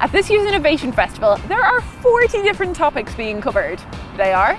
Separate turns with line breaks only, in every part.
At this year's Innovation Festival, there are 40 different topics being covered. They are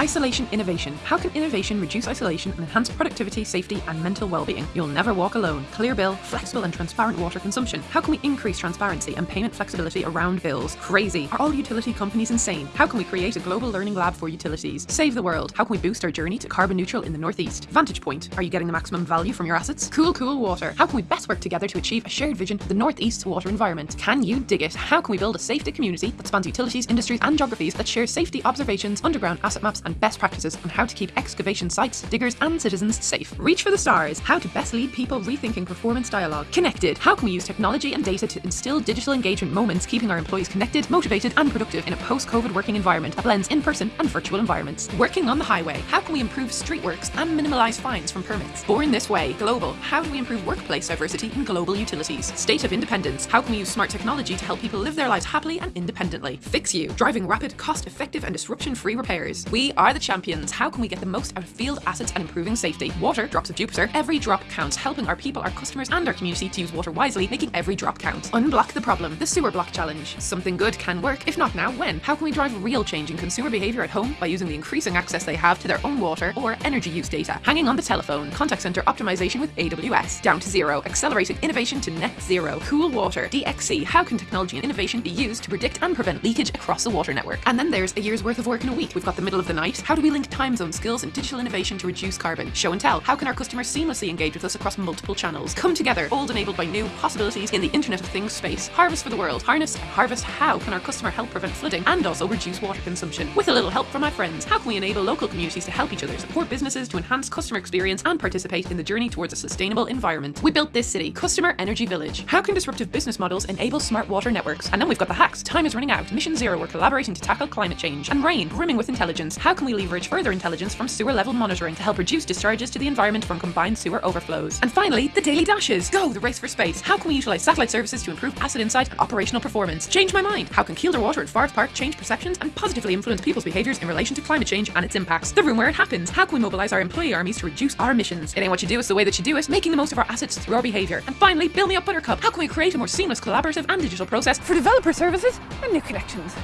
Isolation Innovation. How can innovation reduce isolation and enhance productivity, safety, and mental well-being? You'll never walk alone. Clear bill, flexible and transparent water consumption. How can we increase transparency and payment flexibility around bills? Crazy. Are all utility companies insane? How can we create a global learning lab for utilities? Save the world. How can we boost our journey to carbon neutral in the Northeast? Vantage Point. Are you getting the maximum value from your assets? Cool, cool water. How can we best work together to achieve a shared vision of the Northeast water environment? Can you dig it? How can we build a safety community that spans utilities, industries, and geographies that shares safety observations, underground asset maps, and best practices on how to keep excavation sites, diggers, and citizens safe. Reach for the stars. How to best lead people rethinking performance dialogue. Connected. How can we use technology and data to instill digital engagement moments, keeping our employees connected, motivated, and productive in a post-COVID working environment that blends in-person and virtual environments. Working on the highway. How can we improve streetworks and minimize fines from permits? Born this way. Global. How do we improve workplace diversity in global utilities? State of independence. How can we use smart technology to help people live their lives happily and independently? Fix you. Driving rapid, cost-effective, and disruption-free repairs. We are the champions. How can we get the most out of field assets and improving safety? Water, drops of Jupiter. Every drop counts, helping our people, our customers, and our community to use water wisely, making every drop count. Unblock the problem. The sewer block challenge. Something good can work. If not now, when? How can we drive real change in consumer behavior at home by using the increasing access they have to their own water or energy use data? Hanging on the telephone. Contact center optimization with AWS. Down to zero. Accelerating innovation to net zero. Cool water. DXC. How can technology and innovation be used to predict and prevent leakage across the water network? And then there's a year's worth of work in a week. We've got the middle of the night. How do we link time zone skills and digital innovation to reduce carbon? Show and tell. How can our customers seamlessly engage with us across multiple channels? Come together, all enabled by new possibilities in the Internet of Things space. Harvest for the world. Harness and harvest. How can our customer help prevent flooding and also reduce water consumption? With a little help from my friends. How can we enable local communities to help each other, support businesses to enhance customer experience and participate in the journey towards a sustainable environment? We built this city, Customer Energy Village. How can disruptive business models enable smart water networks? And then we've got the hacks. Time is running out. Mission Zero, we're collaborating to tackle climate change. And Rain, brimming with intelligence. How can we leverage further intelligence from sewer level monitoring to help reduce discharges to the environment from combined sewer overflows? And finally, the daily dashes. Go, the race for space. How can we utilize satellite services to improve asset insight and operational performance? Change my mind. How can Kielder Water at Forest Park change perceptions and positively influence people's behaviours in relation to climate change and its impacts? The room where it happens. How can we mobilise our employee armies to reduce our emissions? It ain't what you do, it's the way that you do it, making the most of our assets through our behaviour. And finally, Build Me Up Buttercup. How can we create a more seamless, collaborative and digital process
for developer services and new connections.